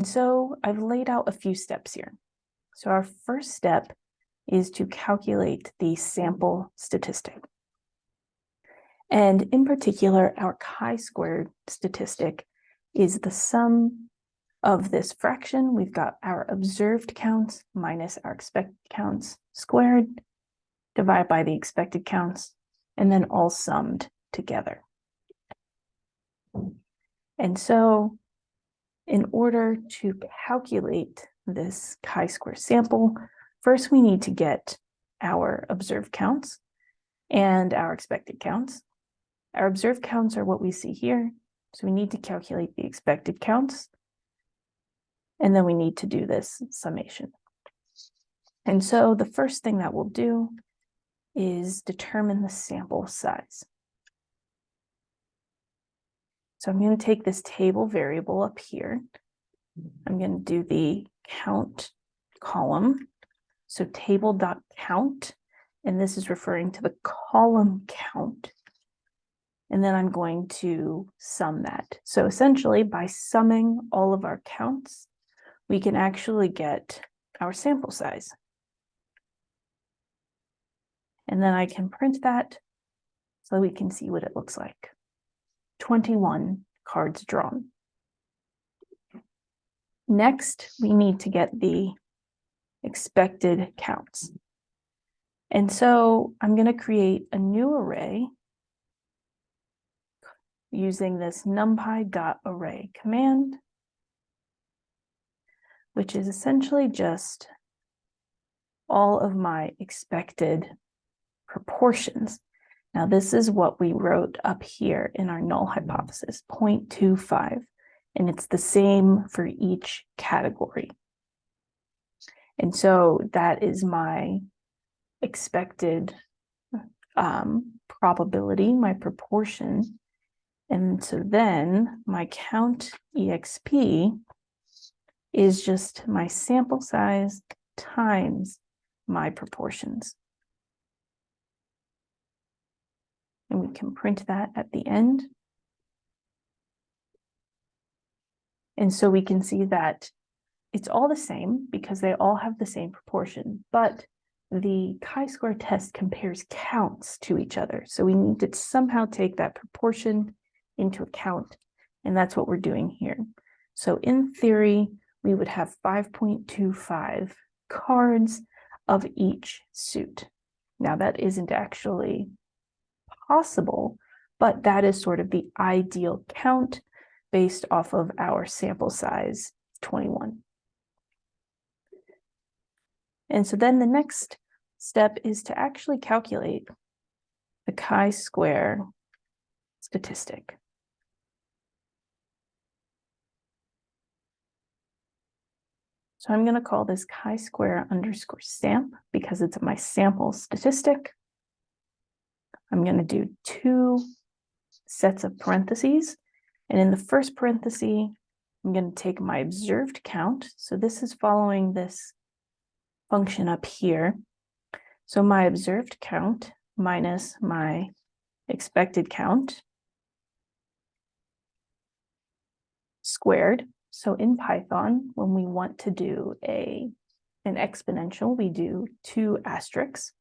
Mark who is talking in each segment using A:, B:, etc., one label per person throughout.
A: And so I've laid out a few steps here. So our first step is to calculate the sample statistic. And in particular, our chi-squared statistic is the sum of this fraction. We've got our observed counts minus our expected counts squared, divided by the expected counts, and then all summed together. And so in order to calculate this chi-square sample, first we need to get our observed counts and our expected counts. Our observed counts are what we see here. So we need to calculate the expected counts. And then we need to do this summation. And so the first thing that we'll do is determine the sample size. So I'm going to take this table variable up here. I'm going to do the count column. So table.count, and this is referring to the column count. And then I'm going to sum that. So essentially by summing all of our counts, we can actually get our sample size. And then I can print that so we can see what it looks like. 21 cards drawn. Next, we need to get the expected counts. And so I'm going to create a new array using this numpy.array command, which is essentially just all of my expected proportions. Now, this is what we wrote up here in our null hypothesis, 0.25, and it's the same for each category. And so that is my expected um, probability, my proportion. And so then my count exp is just my sample size times my proportions. And we can print that at the end. And so we can see that it's all the same because they all have the same proportion, but the chi-square test compares counts to each other. So we need to somehow take that proportion into account, and that's what we're doing here. So in theory, we would have 5.25 cards of each suit. Now that isn't actually possible, but that is sort of the ideal count based off of our sample size 21. And so then the next step is to actually calculate the chi-square statistic. So I'm going to call this chi-square underscore samp because it's my sample statistic. I'm going to do two sets of parentheses. And in the first parenthesis, I'm going to take my observed count. So this is following this function up here. So my observed count minus my expected count squared. So in Python, when we want to do a an exponential, we do two asterisks.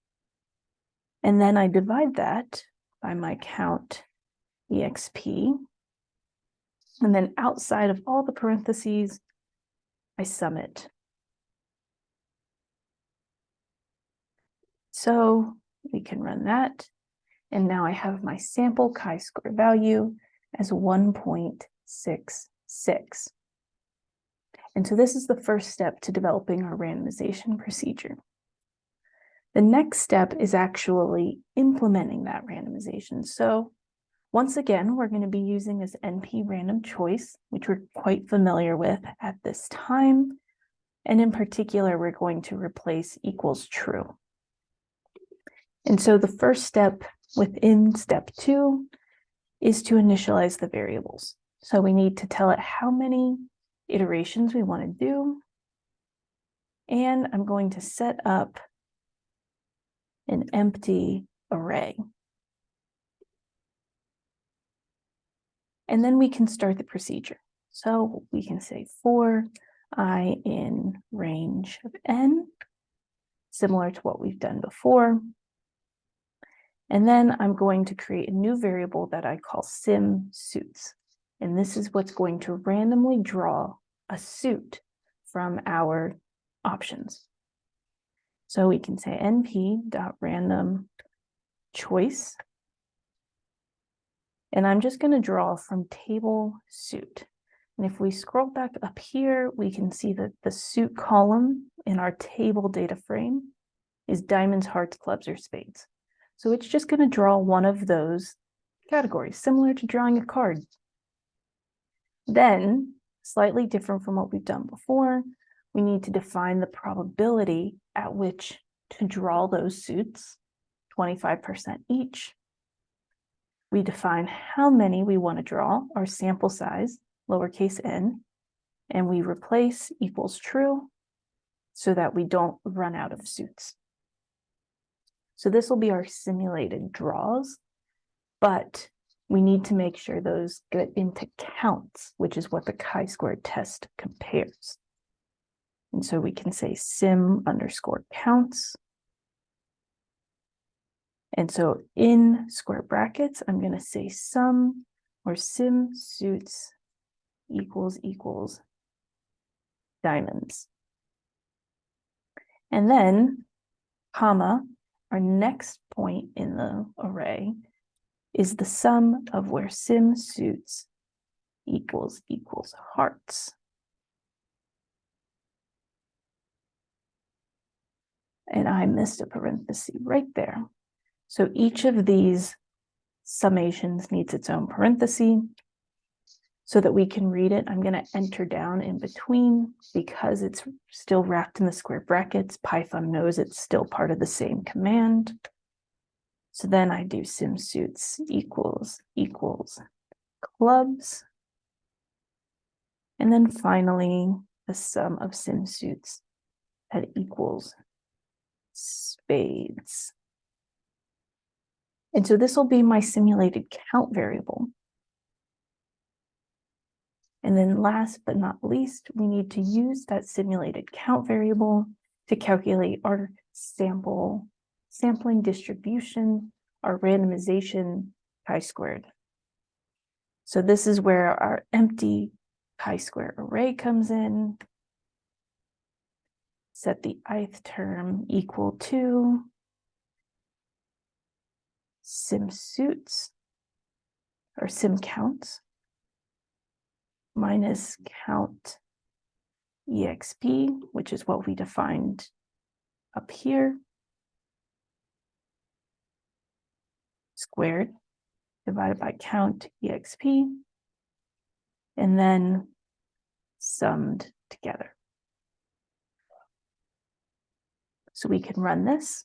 A: And then I divide that by my count exp. And then outside of all the parentheses, I sum it. So we can run that. And now I have my sample chi-square value as 1.66. And so this is the first step to developing our randomization procedure. The next step is actually implementing that randomization. So once again, we're going to be using this NP random choice, which we're quite familiar with at this time. And in particular, we're going to replace equals true. And so the first step within step two is to initialize the variables. So we need to tell it how many iterations we want to do. And I'm going to set up an empty array. And then we can start the procedure. So we can say for i in range of n, similar to what we've done before. And then I'm going to create a new variable that I call sim suits. And this is what's going to randomly draw a suit from our options. So we can say np random choice. And I'm just going to draw from table suit. And if we scroll back up here, we can see that the suit column in our table data frame is diamonds, hearts, clubs, or spades. So it's just going to draw one of those categories, similar to drawing a card. Then, slightly different from what we've done before, we need to define the probability at which to draw those suits, 25% each. We define how many we want to draw, our sample size, lowercase n, and we replace equals true so that we don't run out of suits. So this will be our simulated draws, but we need to make sure those get into counts, which is what the chi-square test compares. And so we can say sim underscore counts. And so in square brackets, I'm going to say sum or sim suits equals equals diamonds. And then comma our next point in the array is the sum of where sim suits equals equals hearts. And I missed a parenthesis right there. So each of these summations needs its own parenthesis so that we can read it, I'm going to enter down in between because it's still wrapped in the square brackets. Python knows it's still part of the same command. So then I do simsuits equals equals clubs. And then finally, the sum of simsuits that equals spades. And so this will be my simulated count variable. And then last but not least, we need to use that simulated count variable to calculate our sample sampling distribution, our randomization chi-squared. So this is where our empty chi-square array comes in. Set the ith term equal to sim suits or sim counts minus count exp, which is what we defined up here, squared divided by count exp, and then summed together. So we can run this.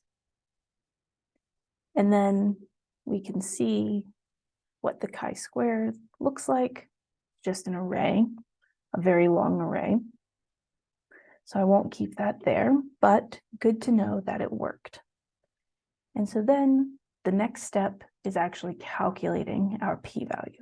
A: And then we can see what the chi-square looks like just an array, a very long array. So I won't keep that there, but good to know that it worked. And so then the next step is actually calculating our p-value.